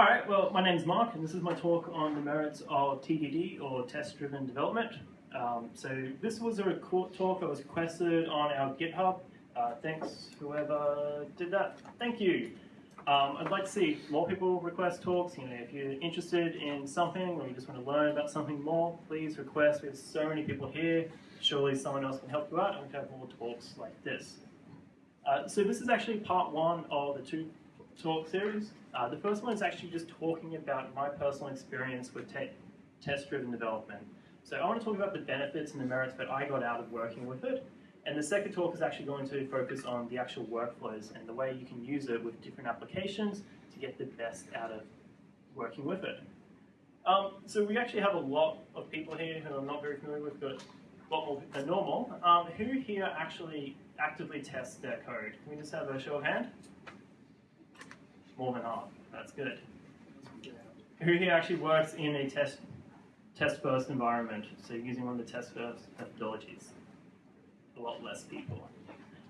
All right, well, my name's Mark, and this is my talk on the merits of TDD, or test-driven development. Um, so this was a talk that was requested on our GitHub. Uh, thanks, whoever did that. Thank you. Um, I'd like to see more people request talks. You know, if you're interested in something or you just want to learn about something more, please request. We have so many people here. Surely someone else can help you out and we can have more talks like this. Uh, so this is actually part one of the two talk series. Uh, the first one is actually just talking about my personal experience with test-driven development. So I want to talk about the benefits and the merits that I got out of working with it. And the second talk is actually going to focus on the actual workflows and the way you can use it with different applications to get the best out of working with it. Um, so we actually have a lot of people here who I'm not very familiar with, but a lot more than normal. Um, who here actually actively tests their code? Can we just have a show of hand? More than half. That's good. Who here actually works in a test test first environment? So using one of the test first methodologies. A lot less people.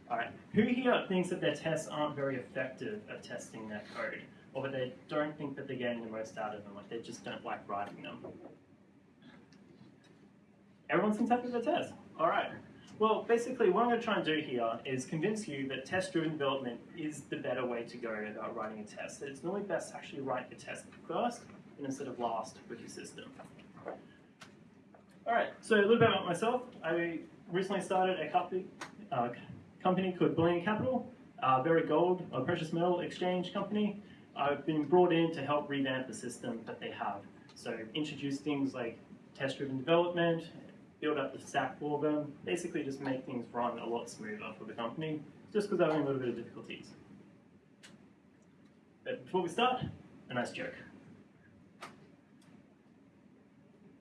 All right. Who here thinks that their tests aren't very effective at testing their code, or that they don't think that they're getting the most out of them, like they just don't like writing them? Everyone seems happy with their test. All right. Well, basically, what I'm going to try and do here is convince you that test-driven development is the better way to go about writing a test. That it's normally best to actually write the test first instead of last with your system. All right, so a little bit about myself. I recently started a company, uh, company called Bullion Capital, a very gold, a precious metal exchange company. I've been brought in to help revamp the system that they have. So introduce things like test-driven development, build up the stack for them, basically just make things run a lot smoother for the company, just because they're having a little bit of difficulties. But before we start, a nice joke.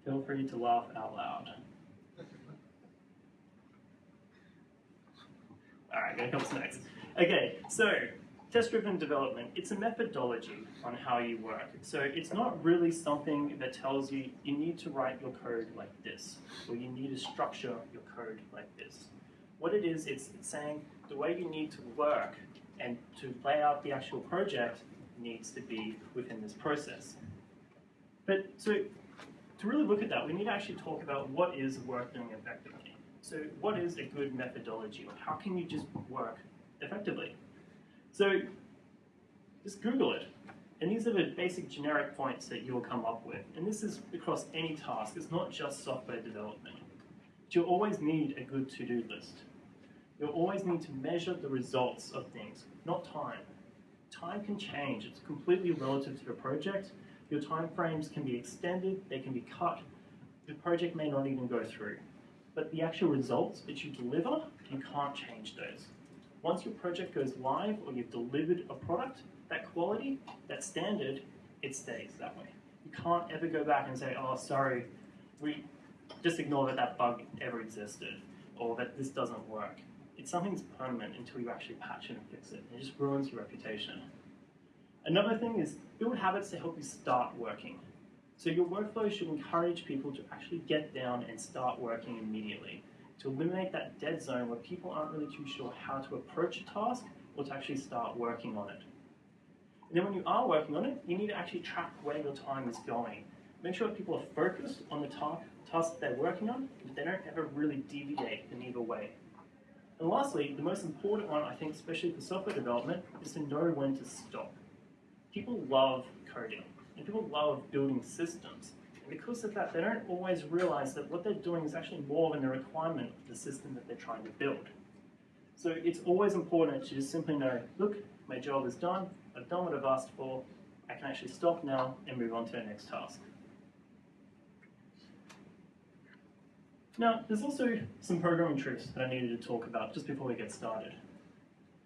Feel free to laugh out loud. All right, gonna come next. Okay, so Test-driven development, it's a methodology on how you work. So it's not really something that tells you you need to write your code like this, or you need to structure your code like this. What it is, it's, saying the way you need to work and to lay out the actual project needs to be within this process. But so to really look at that, we need to actually talk about what is work doing effectively. So what is a good methodology, or how can you just work effectively? So just Google it. And these are the basic generic points that you'll come up with. And this is across any task. It's not just software development. But you'll always need a good to-do list. You'll always need to measure the results of things, not time. Time can change. It's completely relative to the project. Your time frames can be extended, they can be cut. The project may not even go through. But the actual results that you deliver, you can't change those. Once your project goes live or you've delivered a product, that quality, that standard, it stays that way. You can't ever go back and say, oh, sorry, we just ignore that that bug ever existed or that this doesn't work. It's something that's permanent until you actually patch it and fix it. It just ruins your reputation. Another thing is build habits to help you start working. So your workflow should encourage people to actually get down and start working immediately to eliminate that dead zone where people aren't really too sure how to approach a task or to actually start working on it. And then when you are working on it, you need to actually track where your time is going. Make sure people are focused on the task, task they're working on, but they don't ever really deviate in either way. And lastly, the most important one, I think, especially for software development, is to know when to stop. People love coding, and people love building systems because of that, they don't always realize that what they're doing is actually more than a requirement of the system that they're trying to build. So it's always important to just simply know, look, my job is done, I've done what I've asked for, I can actually stop now and move on to the next task. Now, there's also some programming tricks that I needed to talk about just before we get started.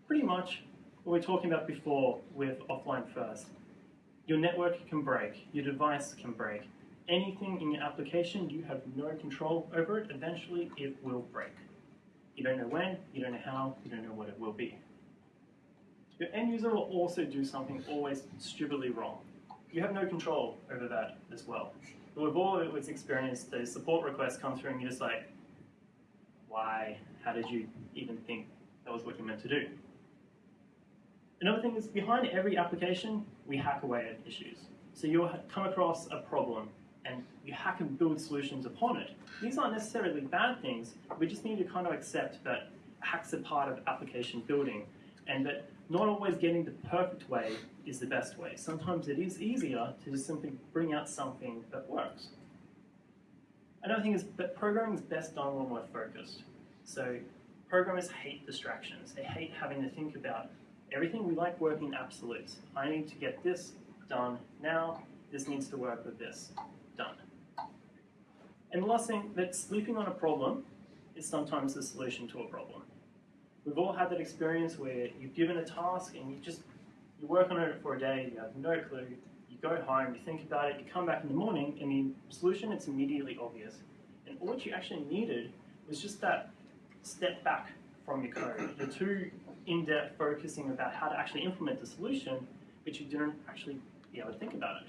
Pretty much what we were talking about before with offline first. Your network can break, your device can break, anything in your application, you have no control over it. Eventually, it will break. You don't know when, you don't know how, you don't know what it will be. Your end user will also do something always stupidly wrong. You have no control over that as well. But we've all always experienced those support requests come through and you're just like, why? How did you even think that was what you meant to do? Another thing is behind every application, we hack away at issues. So you'll come across a problem and you hack and build solutions upon it. These aren't necessarily bad things. We just need to kind of accept that hacks are part of application building and that not always getting the perfect way is the best way. Sometimes it is easier to just simply bring out something that works. Another thing is that programming is best done when we're focused. So programmers hate distractions. They hate having to think about everything. We like working in absolutes. I need to get this done now. This needs to work with this. And the last thing, that sleeping on a problem is sometimes the solution to a problem. We've all had that experience where you've given a task and you just you work on it for a day, you have no clue, you go home, you think about it, you come back in the morning, and the solution it's immediately obvious. And all you actually needed was just that step back from your code. You're too in-depth focusing about how to actually implement the solution, but you didn't actually be able to think about it.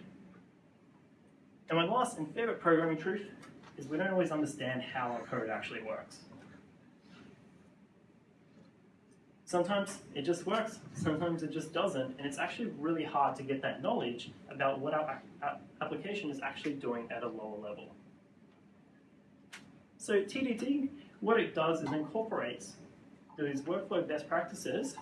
And my last and favorite programming truth is we don't always understand how our code actually works. Sometimes it just works, sometimes it just doesn't, and it's actually really hard to get that knowledge about what our application is actually doing at a lower level. So TDD, what it does is incorporates these workflow best practices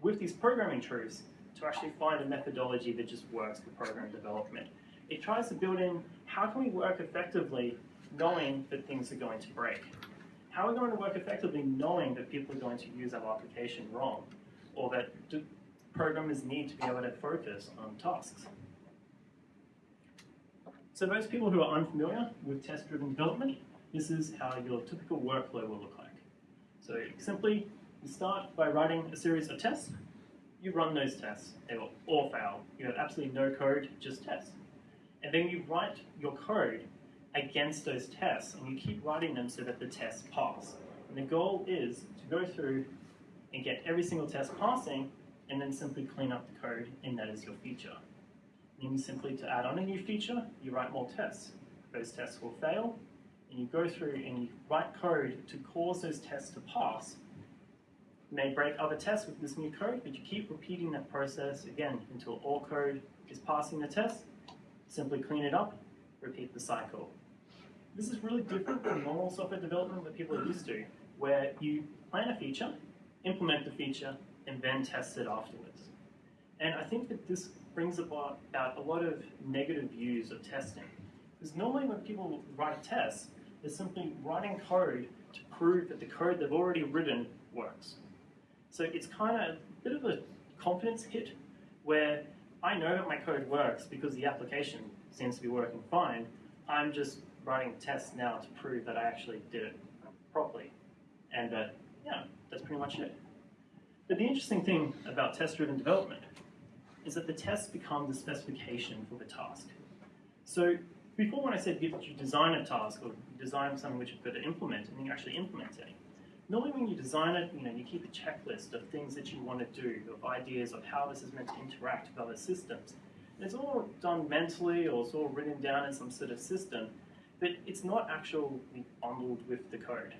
with these programming truths to actually find a methodology that just works for program development. It tries to build in how can we work effectively knowing that things are going to break. How are we going to work effectively knowing that people are going to use our application wrong or that programmers need to be able to focus on tasks? So those people who are unfamiliar with test-driven development, this is how your typical workflow will look like. So simply, you start by writing a series of tests. You run those tests. They will all fail. You have absolutely no code, just tests. And then you write your code against those tests, and you keep writing them so that the tests pass. And the goal is to go through and get every single test passing, and then simply clean up the code, and that is your feature. Then simply to add on a new feature, you write more tests. Those tests will fail, and you go through and you write code to cause those tests to pass. You may break other tests with this new code, but you keep repeating that process again until all code is passing the test. Simply clean it up, repeat the cycle. This is really different from normal software development that people are used to, where you plan a feature, implement the feature, and then test it afterwards. And I think that this brings about, a lot of negative views of testing. Because normally when people write tests, they're simply writing code to prove that the code they've already written works. So it's kind of a bit of a confidence hit where I know that my code works because the application seems to be working fine. I'm just writing tests now to prove that I actually did it properly. And that, yeah, that's pretty much it. But the interesting thing about test-driven development is that the tests become the specification for the task. So before when I said you design a task or design something which you've got to implement and then you actually implement it, normally when you design it, you know, you keep a checklist of things that you want to do, of ideas of how this is meant to interact with other systems. And it's all done mentally or it's all written down in some sort of system, but it's not actually bundled with the code.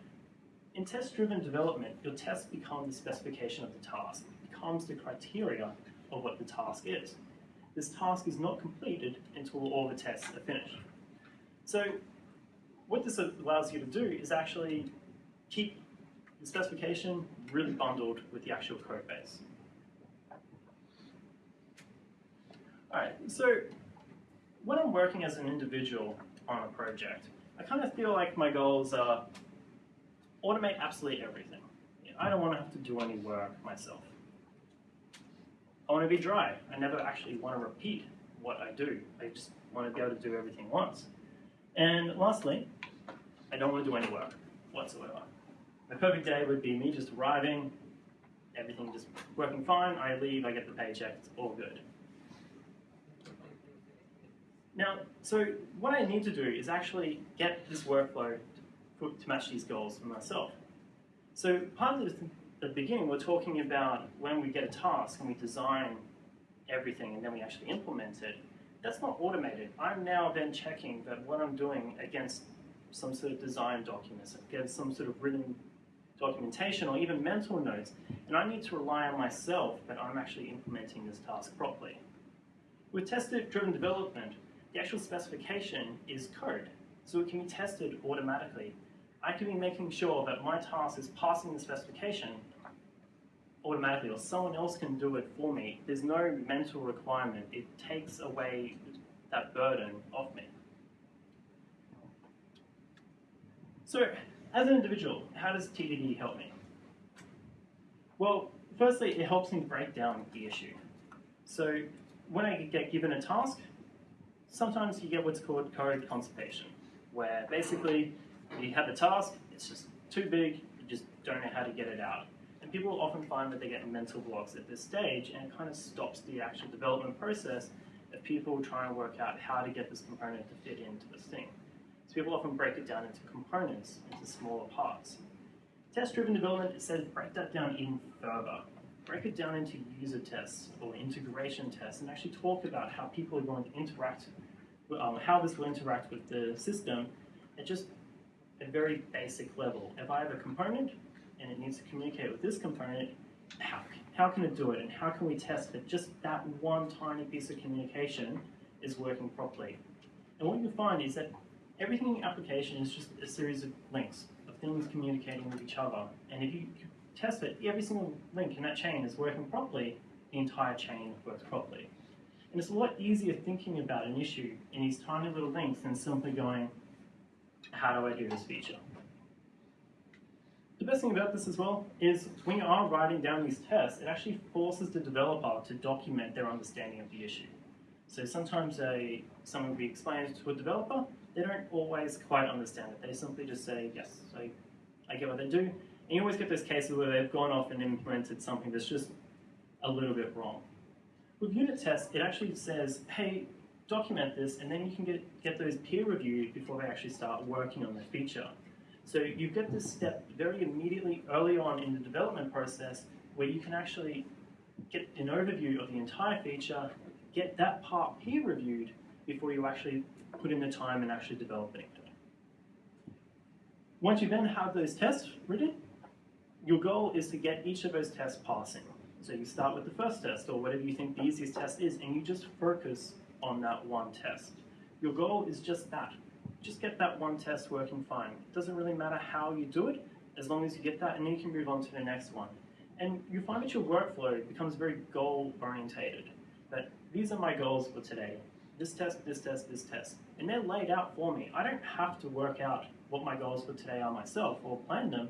In test-driven development, your tests become the specification of the task. It becomes the criteria of what the task is this task is not completed until all the tests are finished. So what this allows you to do is actually keep the specification really bundled with the actual code base. All right, so when I'm working as an individual on a project, I kind of feel like my goals are automate absolutely everything. I don't want to have to do any work myself. I want to be dry. I never actually want to repeat what I do. I just want to be able to do everything once. And lastly, I don't want to do any work whatsoever. My perfect day would be me just arriving, everything just working fine, I leave, I get the paycheck, it's all good. Now, so what I need to do is actually get this workflow to, to match these goals for myself. So part of the the beginning, we're talking about when we get a task and we design everything and then we actually implement it. That's not automated. I'm now then checking that what I'm doing against some sort of design documents, against some sort of written documentation or even mental notes, and I need to rely on myself that I'm actually implementing this task properly. With test-driven development, the actual specification is code, so it can be tested automatically. I can be making sure that my task is passing the specification automatically, or someone else can do it for me. There's no mental requirement. It takes away that burden off me. So, as an individual, how does TDD help me? Well, firstly, it helps me break down the issue. So, when I get given a task, sometimes you get what's called code constipation, where basically you have a task, it's just too big, you just don't know how to get it out. And people often find that they get mental blocks at this stage, and it kind of stops the actual development process of people trying to work out how to get this component to fit into this thing. So people often break it down into components, into smaller parts. Test-driven development says break that down even further. Break it down into user tests or integration tests and actually talk about how people are going to interact, um, how this will interact with the system at just a very basic level. If I have a component and it needs to communicate with this component, how, how can it do it? And how can we test that just that one tiny piece of communication is working properly? And what you find is that everything in application is just a series of links, of things communicating with each other. And if you test that every single link in that chain is working properly, the entire chain works properly. And it's a lot easier thinking about an issue in these tiny little links than simply going, how do I do this feature? The best thing about this as well is when you are writing down these tests, it actually forces the developer to document their understanding of the issue. So sometimes a, something will be explained to a developer, they don't always quite understand it. They simply just say, yes, I, I get what they do. And you always get those cases where they've gone off and implemented something that's just a little bit wrong. With unit tests, it actually says, hey, document this, and then you can get, get those peer reviewed before they actually start working on the feature. So you get this step very immediately early on in the development process where you can actually get an overview of the entire feature, get that part peer reviewed before you actually put in the time and actually develop it. Once you then have those tests written, your goal is to get each of those tests passing. So you start with the first test or whatever you think the easiest test is and you just focus on that one test. Your goal is just that. Just get that one test working fine. It doesn't really matter how you do it, as long as you get that and then you can move on to the next one. And you find that your workflow becomes very goal orientated. That these are my goals for today. This test, this test, this test. And they're laid out for me. I don't have to work out what my goals for today are myself or plan them.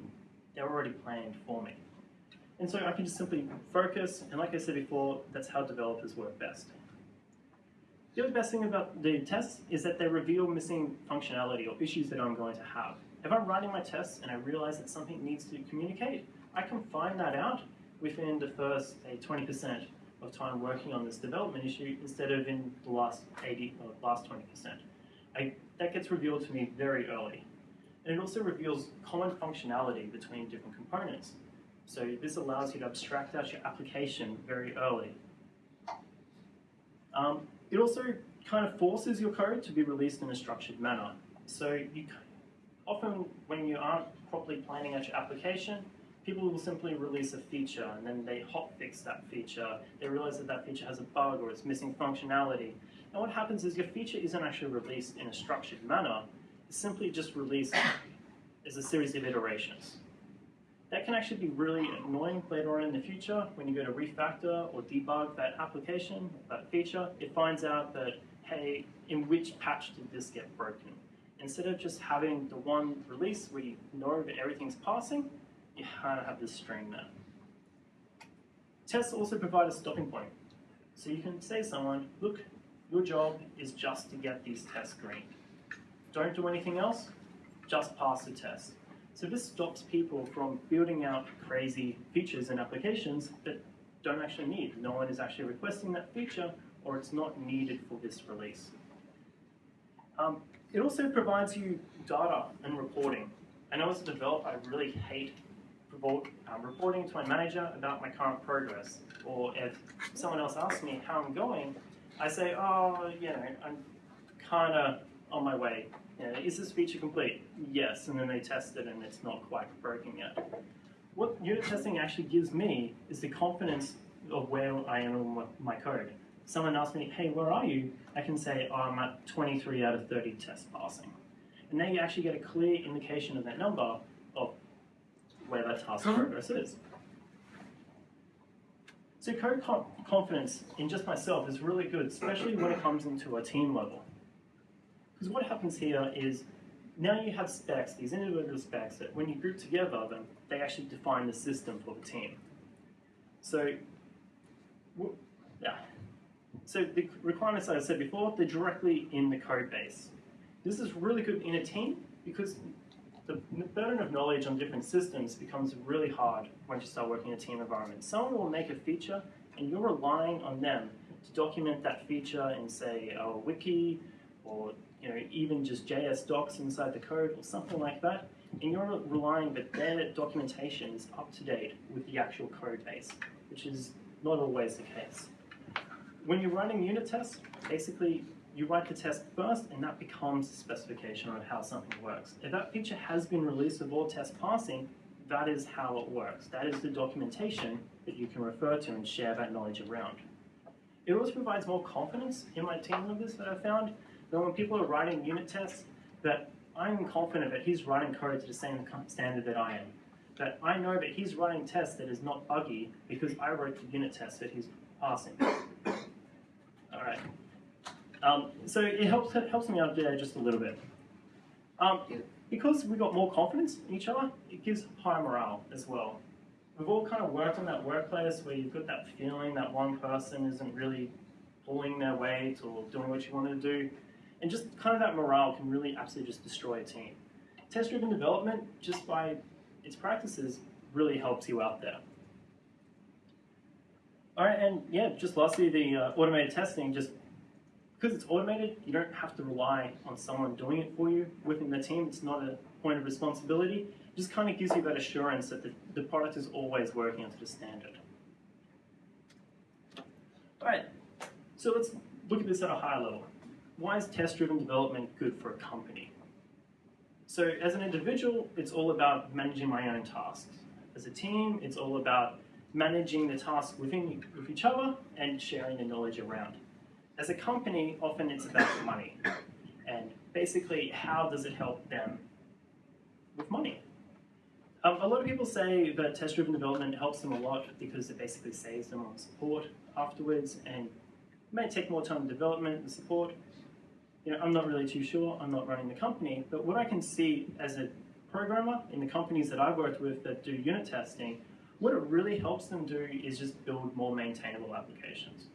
They're already planned for me. And so I can just simply focus, and like I said before, that's how developers work best. The other best thing about the tests is that they reveal missing functionality or issues that I'm going to have. If I'm writing my tests and I realize that something needs to communicate, I can find that out within the first, say, 20% of time working on this development issue instead of in the last 80 or last 20%. I, that gets revealed to me very early. And it also reveals common functionality between different components. So this allows you to abstract out your application very early. Um, it also kind of forces your code to be released in a structured manner. So you often, when you aren't properly planning out your application, people will simply release a feature and then they hotfix that feature. They realize that that feature has a bug or it's missing functionality. And what happens is your feature isn't actually released in a structured manner. Simply just released as a series of iterations. That can actually be really annoying later on in the future when you go to refactor or debug that application, that feature. It finds out that, hey, in which patch did this get broken? Instead of just having the one release where you know that everything's passing, you kind of have this string there. Tests also provide a stopping point. So you can say to someone, look, your job is just to get these tests green. Don't do anything else, just pass the test. So this stops people from building out crazy features and applications that don't actually need. No one is actually requesting that feature or it's not needed for this release. Um, it also provides you data and reporting. I know as a developer, I really hate um, reporting to my manager about my current progress. Or if someone else asks me how I'm going, I say, oh, you know, I'm kind of on my way is this feature complete? Yes, and then they test it and it's not quite broken yet. What unit testing actually gives me is the confidence of where I am in my code. someone asks me, hey, where are you? I can say, oh, I'm at 23 out of 30 tests passing. And now you actually get a clear indication of that number of where that task progress is. So code confidence in just myself is really good, especially when it comes into a team level. Because what happens here is now you have specs, these individual specs, that when you group together them, they actually define the system for the team. So, yeah. So the requirements that I said before, they're directly in the code base. This is really good in a team because the burden of knowledge on different systems becomes really hard once you start working in a team environment. Someone will make a feature and you're relying on them to document that feature in say a wiki or you know even just JS docs inside the code or something like that. And you're relying that their documentation is up to date with the actual code base, which is not always the case. When you're running unit tests, basically you write the test first and that becomes the specification on how something works. If that feature has been released with all tests passing, that is how it works. That is the documentation that you can refer to and share that knowledge around. It also provides more confidence in my team members that I've found that when people are writing unit tests, that I'm confident that he's writing code to the same standard that I am. That I know that he's writing tests that is not buggy because I wrote the unit test that he's passing. All right. Um, so it helps it helps me out there just a little bit. Um, because we got more confidence in each other, it gives higher morale as well. We've all kind of worked on that workplace where you've got that feeling that one person isn't really pulling their weight or doing what you want to do, and just kind of that morale can really absolutely just destroy a team. Test-driven development, just by its practices, really helps you out there. All right, and yeah, just lastly, the uh, automated testing just because it's automated, you don't have to rely on someone doing it for you within the team. It's not a point of responsibility. It just kind of gives you that assurance that the, the product is always working up to the standard. All right, so let's look at this at a higher level. Why is test-driven development good for a company? So as an individual, it's all about managing my own tasks. As a team, it's all about managing the tasks within with each other and sharing the knowledge around as a company, often it's about money. And basically, how does it help them with money? Um, a lot of people say that test-driven development helps them a lot because it basically saves them on support afterwards and may take more time in development and support. You know, I'm not really too sure. I'm not running the company, but what I can see as a programmer in the companies that I've worked with that do unit testing, what it really helps them do is just build more maintainable applications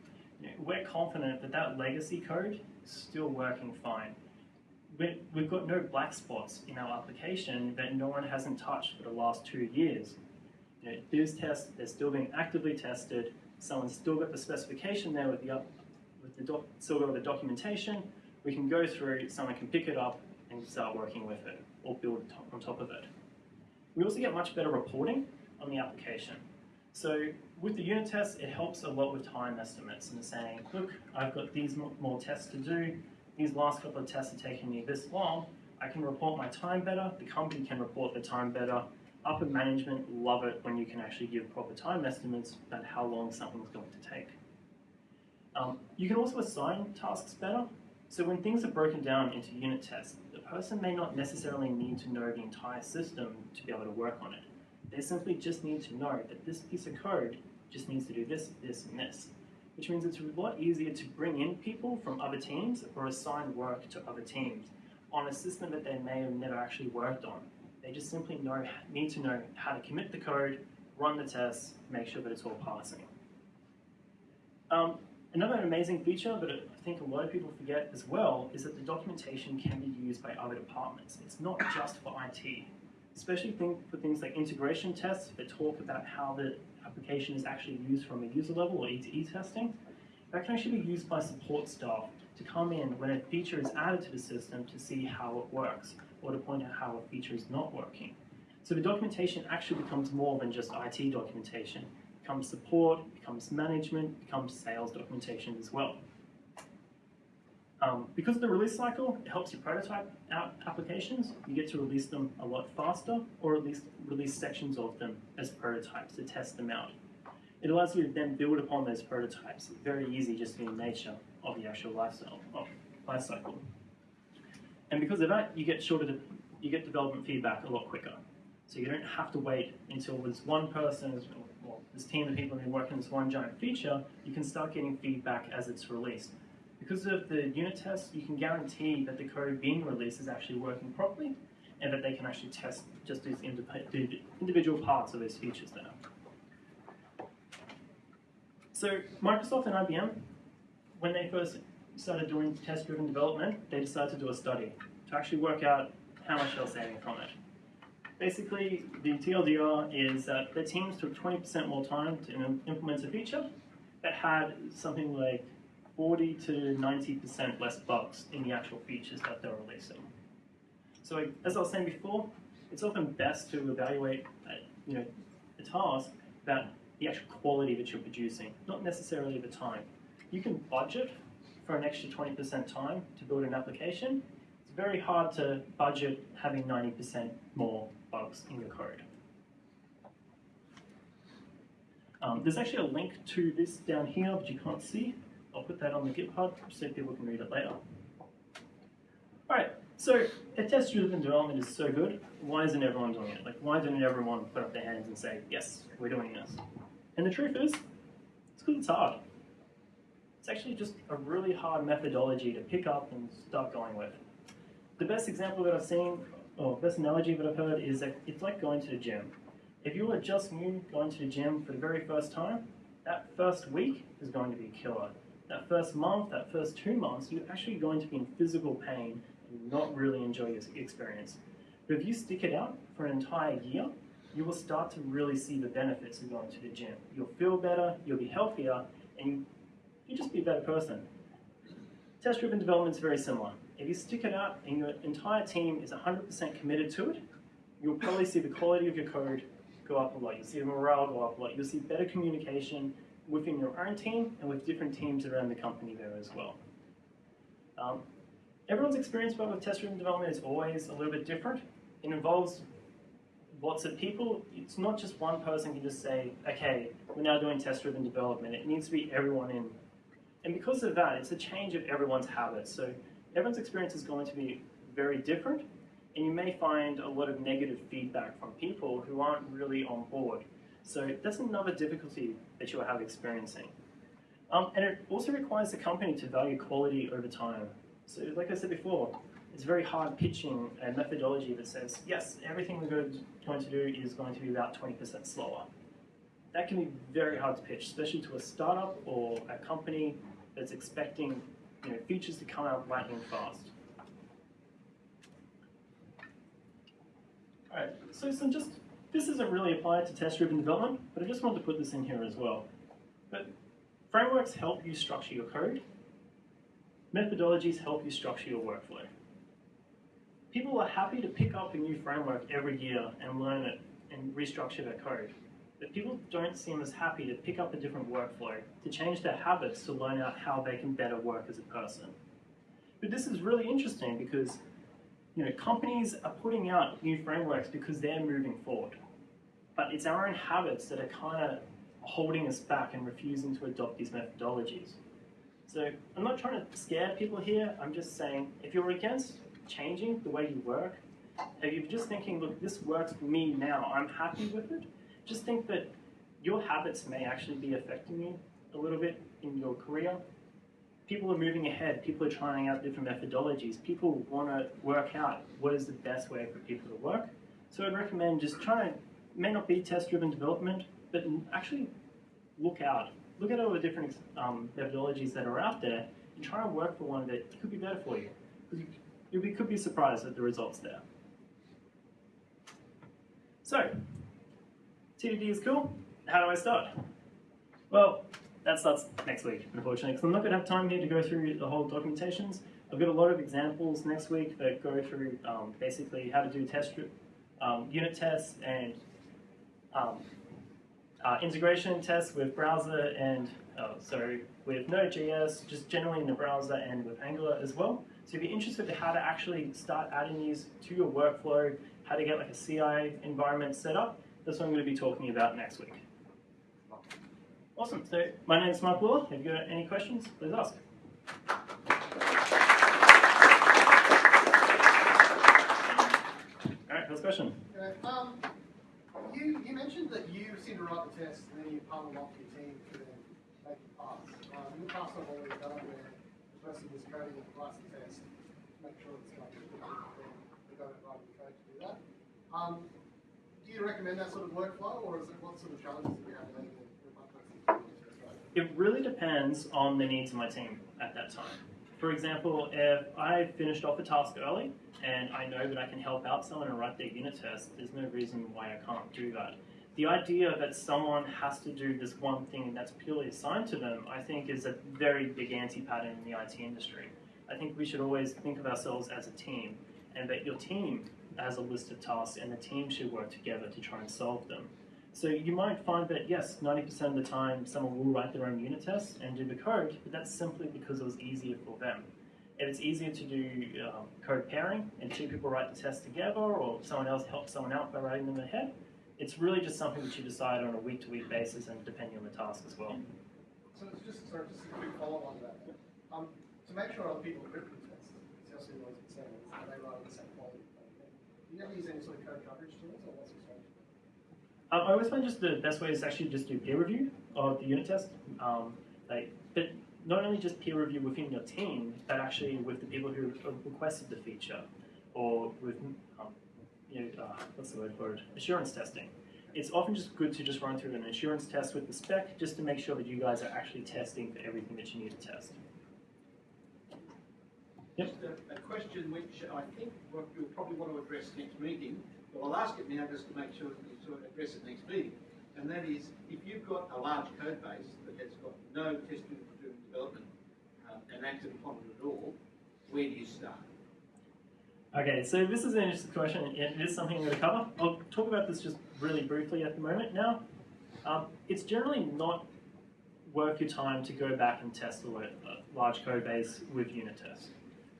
we're confident that that legacy code is still working fine. We've got no black spots in our application that no one hasn't touched for the last two years. You know, those tests, they're still being actively tested. Someone's still got the specification there with the, with the doc, still got the documentation. We can go through, someone can pick it up and start working with it or build on top of it. We also get much better reporting on the application. So with the unit tests, it helps a lot with time estimates and saying, look, I've got these more tests to do. These last couple of tests are taking me this long. I can report my time better. The company can report the time better. Upper management love it when you can actually give proper time estimates about how long something's going to take. Um, you can also assign tasks better. So when things are broken down into unit tests, the person may not necessarily need to know the entire system to be able to work on it. They simply just need to know that this piece of code just needs to do this, this, and this. Which means it's a lot easier to bring in people from other teams or assign work to other teams on a system that they may have never actually worked on. They just simply know, need to know how to commit the code, run the tests, make sure that it's all passing. Um, another amazing feature I think a lot of people forget as well is that the documentation can be used by other departments. It's not just for IT especially think for things like integration tests that talk about how the application is actually used from a user level or E2E testing. That can actually be used by support staff to come in when a feature is added to the system to see how it works or to point out how a feature is not working. So the documentation actually becomes more than just IT documentation. It becomes support, becomes management, becomes sales documentation as well. Um, because of the release cycle, it helps you prototype out applications. You get to release them a lot faster, or at least release sections of them as prototypes to test them out. It allows you to then build upon those prototypes. Very easy just in the nature of the actual lifestyle, of life cycle. And because of that, you get shorter, you get development feedback a lot quicker. So you don't have to wait until this one person, or this team of people been working on this one giant feature, you can start getting feedback as it's released. Because of the unit tests, you can guarantee that the code being released is actually working properly and that they can actually test just these individual parts of those features there. So Microsoft and IBM, when they first started doing test-driven development, they decided to do a study to actually work out how much they're saving from it. Basically, the TLDR is that the teams took 20% more time to implement a feature that had something like 40 to 90% less bugs in the actual features that they're releasing. So as I was saying before, it's often best to evaluate uh, you know, a task that the actual quality that you're producing, not necessarily the time. You can budget for an extra 20% time to build an application. It's very hard to budget having 90% more bugs in your code. Um, there's actually a link to this down here, but you can't see. I'll put that on the GitHub so people can read it later. All right, so if test-driven development is so good, why isn't everyone doing it? Like, why didn't everyone put up their hands and say, yes, we're doing this? And the truth is, it's because it's hard. It's actually just a really hard methodology to pick up and start going with. The best example that I've seen, or best analogy that I've heard, is that it's like going to the gym. If you are just new going to the gym for the very first time, that first week is going to be killer that first month, that first two months, you're actually going to be in physical pain and not really enjoy your experience. But if you stick it out for an entire year, you will start to really see the benefits of going to the gym. You'll feel better, you'll be healthier, and you'll just be a better person. Test-driven development is very similar. If you stick it out and your entire team is 100% committed to it, you'll probably see the quality of your code go up a lot. You'll see the morale go up a lot. You'll see better communication, within your own team and with different teams around the company there as well. Um, everyone's experience with test-driven development is always a little bit different. It involves lots of people. It's not just one person can just say, okay, we're now doing test-driven development. It needs to be everyone in. And because of that, it's a change of everyone's habits. So everyone's experience is going to be very different, and you may find a lot of negative feedback from people who aren't really on board. So that's another difficulty that you'll have experiencing. Um, and it also requires the company to value quality over time. So like I said before, it's very hard pitching a methodology that says, yes, everything we're going to do is going to be about 20% slower. That can be very hard to pitch, especially to a startup or a company that's expecting you know, features to come out lightning fast. All right, so some just this isn't really applied to test-driven development, but I just wanted to put this in here as well. But frameworks help you structure your code. Methodologies help you structure your workflow. People are happy to pick up a new framework every year and learn it and restructure their code. But people don't seem as happy to pick up a different workflow, to change their habits to learn out how they can better work as a person. But this is really interesting because you know, companies are putting out new frameworks because they're moving forward. But it's our own habits that are kind of holding us back and refusing to adopt these methodologies. So I'm not trying to scare people here. I'm just saying if you're against changing the way you work, if you're just thinking, look, this works for me now, I'm happy with it, just think that your habits may actually be affecting you a little bit in your career people are moving ahead. People are trying out different methodologies. People want to work out what is the best way for people to work. So I'd recommend just trying, may not be test-driven development, but actually look out. Look at all the different um, methodologies that are out there and try and work for one that could be better for you. Because you, could be surprised at the results there. So, TDD is cool. How do I start? Well, that starts next week, unfortunately, because I'm not going to have time here to go through the whole documentations. I've got a lot of examples next week that go through um, basically how to do test um, unit tests and um, uh, integration tests with browser and uh, so with Node.js, just generally in the browser and with Angular as well. So if you're interested in how to actually start adding these to your workflow, how to get like a CI environment set up, that's what I'm going to be talking about next week. Awesome. So my name is Mark Buller. Have you've got any questions? Please ask. All right, first question. Um, you, you mentioned that you seem to write the test and then you partner them off with your team to then make it pass. Um, in the past, I've always done where the person who's coding writes the test, make sure it's like then they don't write the code to do that. Um, do you recommend that sort of workflow, or is it what sort of challenges do you have with one person? It really depends on the needs of my team at that time. For example, if I finished off a task early and I know that I can help out someone and write their unit test, there's no reason why I can't do that. The idea that someone has to do this one thing that's purely assigned to them, I think, is a very big anti pattern in the IT industry. I think we should always think of ourselves as a team and that your team has a list of tasks and the team should work together to try and solve them. So you might find that yes, 90% of the time someone will write their own unit test and do the code, but that's simply because it was easier for them. If it's easier to do um, code pairing and two people write the test together or someone else helps someone out by writing them ahead, it's really just something that you decide on a week-to-week basis and depending on the task as well. So it's just, sorry, just a quick follow on to that. Um, to make sure other people encrypt the test, it's also always concerned, they writing the same quality? Do you ever use any sort of code coverage tools, or? I always find just the best way is actually just do peer review of the unit test. Um, like, but not only just peer review within your team, but actually with the people who requested the feature, or with um, you know uh, what's the word for it? Assurance testing. It's often just good to just run through an assurance test with the spec, just to make sure that you guys are actually testing for everything that you need to test. Yep. Just a, a question which I think you'll probably want to address next meeting, but I'll ask it now just to make sure that you sort of address it next meeting. And that is, if you've got a large code base that has got no testing driven development and acted upon it at all, where do you start? Okay, so this is an interesting question, and it is something I'm going to cover. I'll talk about this just really briefly at the moment now. Um, it's generally not worth your time to go back and test a large code base with unit tests.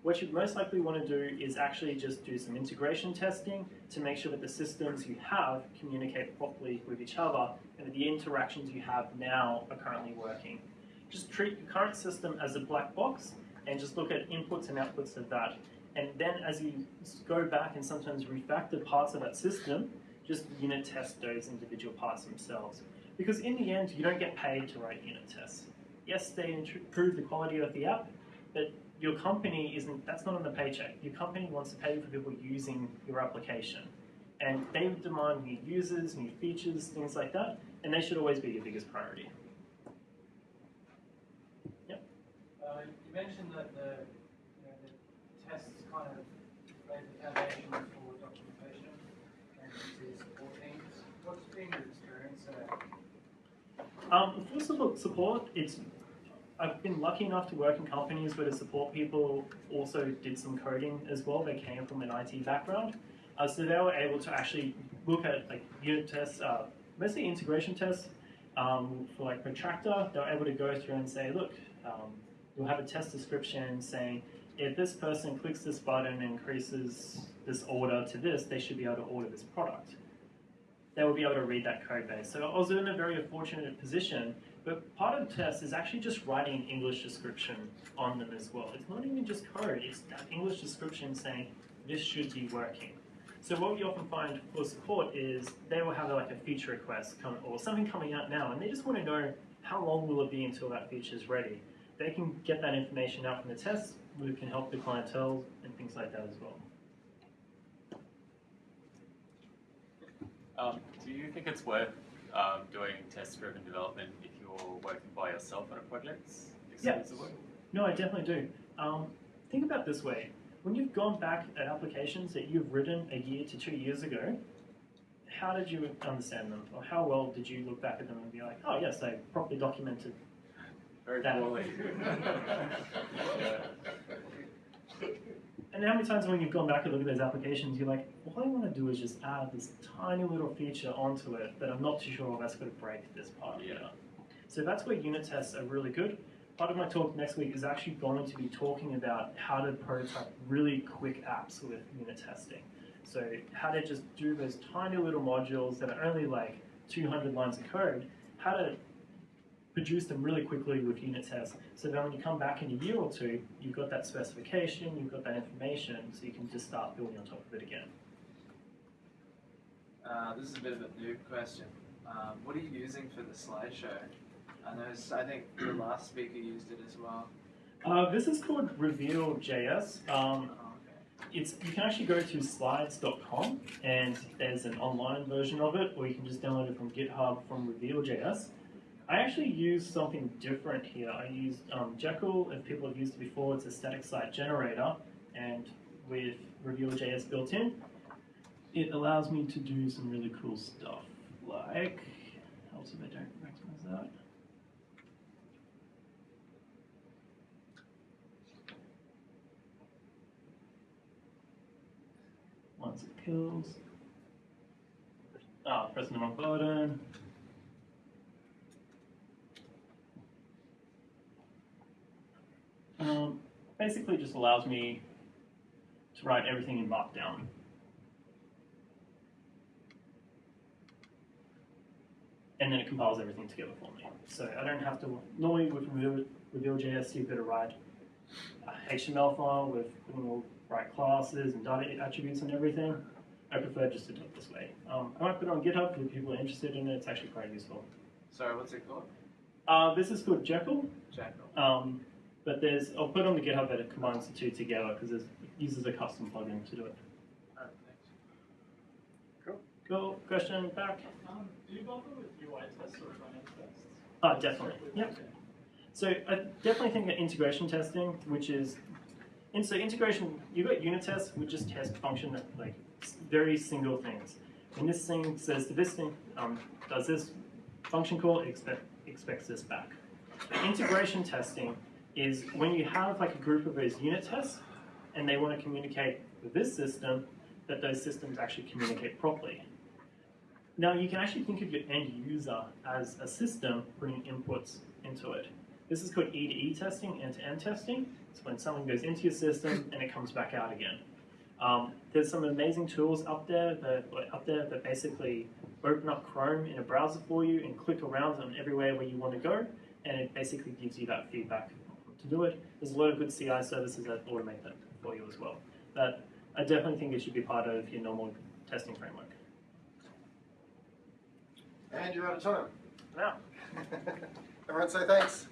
What you most likely want to do is actually just do some integration testing to make sure that the systems you have communicate properly with each other and that the interactions you have now are currently working. Just treat your current system as a black box and just look at inputs and outputs of that. And then as you go back and sometimes refactor parts of that system, just unit test those individual parts themselves. Because in the end, you don't get paid to write unit tests. Yes, they improve the quality of the app, but your company isn't, that's not on the paycheck. Your company wants to pay for people using your application. And they demand new users, new features, things like that, and they should always be your biggest priority. Uh, you mentioned that the, you know, the tests kind of laid the foundation for documentation and to support teams. What's been your experience there? Um, for support, it's I've been lucky enough to work in companies where the support people also did some coding as well. They came from an IT background, uh, so they were able to actually look at like unit tests, uh, mostly integration tests um, for like Protractor. They were able to go through and say, look, um, you'll have a test description saying if this person clicks this button and increases this order to this, they should be able to order this product they will be able to read that code base. So I was in a very fortunate position, but part of the test is actually just writing an English description on them as well. It's not even just code, it's that English description saying this should be working. So what we often find for support is they will have like a feature request come, or something coming out now, and they just want to know how long will it be until that feature is ready. They can get that information out from the test, we can help the clientele and things like that as well. Um, do you think it's worth um, doing test-driven development if you're working by yourself on a project Yeah. No, I definitely do. Um, think about it this way: when you've gone back at applications that you've written a year to two years ago, how did you understand them, or how well did you look back at them and be like, "Oh, yes, I properly documented." Very That- poorly. And how many times when you've gone back and looked at those applications, you're like, "All I want to do is just add this tiny little feature onto it that I'm not too sure that's going to break this part." Yeah. here." So that's where unit tests are really good. Part of my talk next week is actually going to be talking about how to prototype really quick apps with unit testing. So how to just do those tiny little modules that are only like 200 lines of code, how to produce them really quickly with unit tests. So then when you come back in a year or two, you've got that specification, you've got that information, so you can just start building on top of it again. Uh, this is a bit of a noob question. Um, what are you using for the slideshow? I noticed, I think the last speaker used it as well. Uh, this is called Reveal.js. Um, Oh, it's you can actually go to slides.com and there's an online version of it, or you can just download it from GitHub from Reveal.js. I actually use something different here. I used um, Jekyll, if people have used it before, it's a static site generator, and with Reveal.js built in, it allows me to do some really cool stuff, like, helps if I don't maximize that. Once it kills. Ah, pressing the wrong button. Um, basically just allows me to write everything in Markdown. And then it compiles everything together for me. So I don't have to, normally with Reveal, Reveal.js you've got to write a HTML file with all right classes and data attributes and everything. I prefer just to do it this way. Um, I might put it on GitHub if people are interested in it. It's actually quite useful. Sorry, what's it called? Uh, this is called Jekyll, Jackal. um, but there's I'll put on the GitHub that it combines the two together because it uses a custom plugin to do it. Alright, thanks. Cool. Question back. Um, do you bother with UI tests or front end tests? Oh, definitely. Yep. So I definitely think that integration testing, which is, and so integration, you've got unit tests, which just test function that like very single things. When this thing says to this thing, um, does this function call, expect, expects this back. Integration testing is when you have like a group of those unit tests, and they want to communicate with this system, that those systems actually communicate properly. Now you can actually think of your end user as a system putting inputs into it. This is called E to E testing, end to end testing. It's when someone goes into your system and it comes back out again. Um, there's some amazing tools up there that up there that basically open up Chrome in a browser for you and click around on everywhere where you want to go, and it basically gives you that feedback to do it. There's a lot of good CI services that automate that for you as well. But I definitely think it should be part of your normal testing framework. And you're out of time. Now. Everyone say thanks.